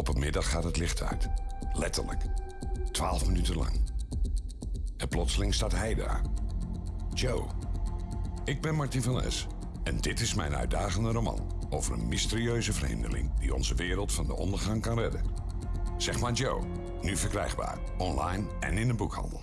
Op een middag gaat het licht uit. Letterlijk. Twaalf minuten lang. En plotseling staat hij daar. Joe. Ik ben Martin van S. En dit is mijn uitdagende roman over een mysterieuze vreemdeling die onze wereld van de ondergang kan redden. Zeg maar Joe. Nu verkrijgbaar. Online en in de boekhandel.